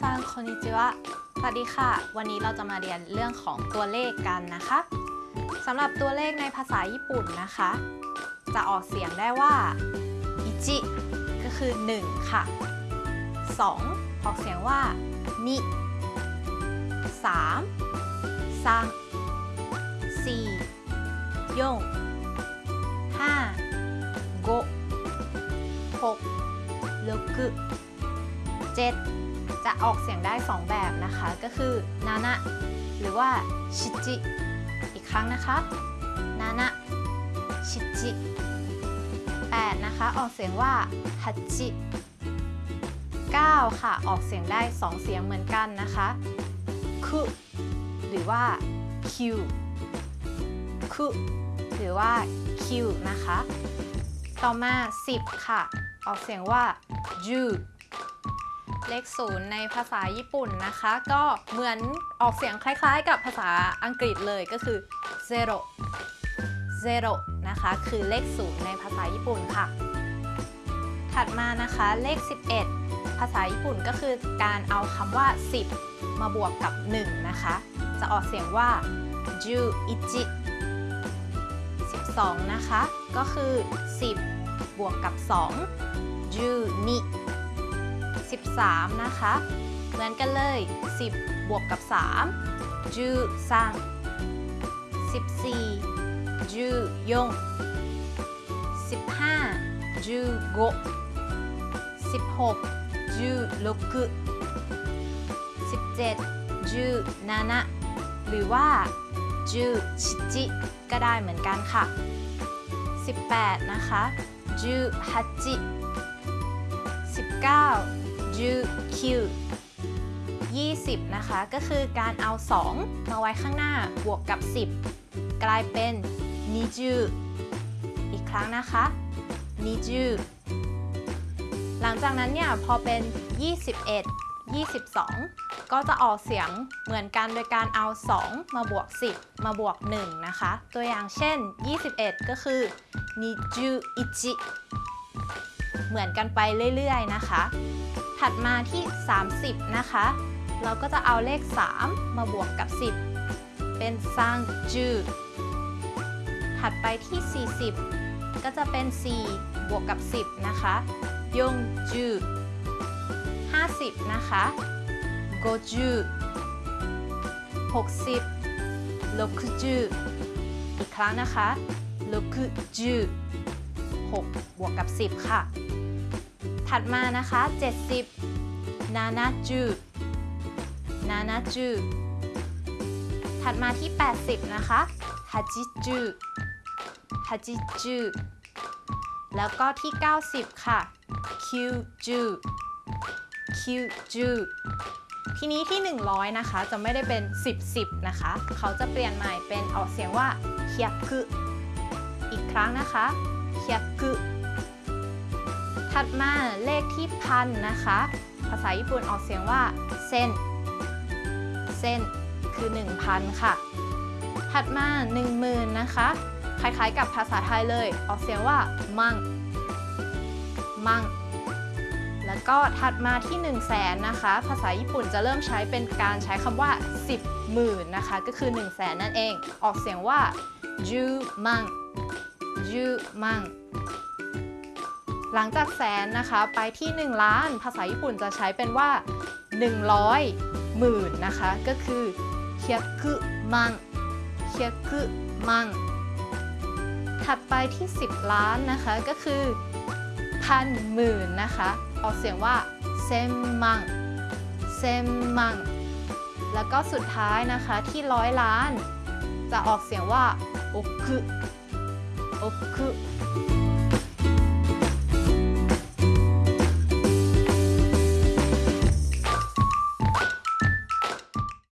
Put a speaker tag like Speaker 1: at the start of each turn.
Speaker 1: ซังคอนิจิวะสวัสดีค่ะ วันนี้เราจะมาเรียนเรื่องของตัวเลขกันนะคะสำหรับตัวเลขในภาษาญี่ปุ่นนะคะ จะออกเสียงได้ว่าอิจิก็คือ 1 ค่ะ 2 ออกเสียงว่านิ3 3 4 4 5 5 6 6 7จ จะออกเสียงได้ 2 แบบนะคะ ก็คือนานะหรือว่าชิจิอีกครั้งนะคะนานะชิจิ8นะคะ ออกเสียงว่าฮัจิ9ค่ะ ออกเสียงได้ 2 เสียงเหมือนกันนะคะคุหรือว่าคิวคุหรือว่าคิวนะคะ ต่อมา 10 ค่ะ ออกเสียงว่าจู เลขศูนย์ในภาษาญี่ปุ่นนะคะ ก็เหมือนออกเสียงคล้ายๆ กับภาษาอังกฤษเลยก็คือ zero zero นะคะ คือเลขศูนย์ในภาษาญี่ปุ่นค่ะ ถัดมานะคะเลข 11 ภาษาญี่ปุ่นก็คือการเอาคำว่า 10 มาบวกกับ 1 นะคะ จะออกเสียงว่าจูอิจิ12 นะคะ ก็คือ 10 บวกกับ2จูนิ 13 นะคะ เหมือนกันเลย 10 บวกกับ3จูซัง14จูยง15จูโก16จู6 17จูนานะหรือว่าจูชิจิก็ได้เหมือนกันค่ะ 18 นะคะจูฮัจิ19 จูคิว20 นะคะ ก็คือการเอา 2 มาไว้ข้างหน้าบวกกับ 10 กลายเป็นนิจูอีกครั้งนะคะนิจูหลังจากนั้นเนี่ยพอเป็น 21 22 ก็จะออกเสียงเหมือนกันโดยการเอา 2 มาบวก 10 มาบวก 1 นะคะ ตัวอย่างเช่น 21 ก็คือนิจูอิจิเหมือนกันไปเรื่อยๆนะคะ ถัดมาที่ 30 นะคะ เราก็จะเอาเลข 3 มาบวกกับ 10 เป็นซังจูถัดไปที่ 40 ก็จะเป็น 4 บวกกับ 10 นะคะยงจู50 นะคะโกจู60 60อีกครั้งนะคะ60 6บวกกับ 10 ค่ะ ถัดมานะคะ 70นานาจูนานาจูถัดมาที่ 80 นะคะฮัจิจูฮัจิจูแล้วก็ที่ 90 ค่ะคิวจูคิวจูทีนี้ที่ 100 นะคะ จะไม่ได้เป็น 10 10 นะคะ เขาจะเปลี่ยนใหม่เป็นออกเสียงว่าเฮียกุอีกครั้งนะคะเฮียกุ ถัดมาเลขที่พันนะคะ ภาษาญี่ปุ่นออกเสียงว่าเซนเซนคือ 1,000 ค่ะ ถัดมา 10,000 นะคะ คล้ายๆกับภาษาไทยเลย ออกเสียงว่ามังมังแล้วก็ถัดมาที่ 1 0 0 0 0แสนนะคะ ภาษาญี่ปุ่นจะเริ่มใช้เป็นการใช้คำว่า 10หมื่นนะคะ ก็คือ 1 0 0 0 0แสนนั่นเอง ออกเสียงว่าจูมังจูมัง หลังจากแสนนะคะไปที่ 1 ล้าน ภาษาญี่ปุ่นจะใช้เป็นว่า 100หมื่นนะคะ ก็คือเฮียกุมังเฮียกุมังถัดไปที่ 10 ล้านนะคะก็คือพันหมื่นนะคะออกเสียงว่าเซมมังเซมมังแล้วก็สุดท้ายนะคะที่ร้อยล้าน จะออกเสียงว่าโอคุโอคุ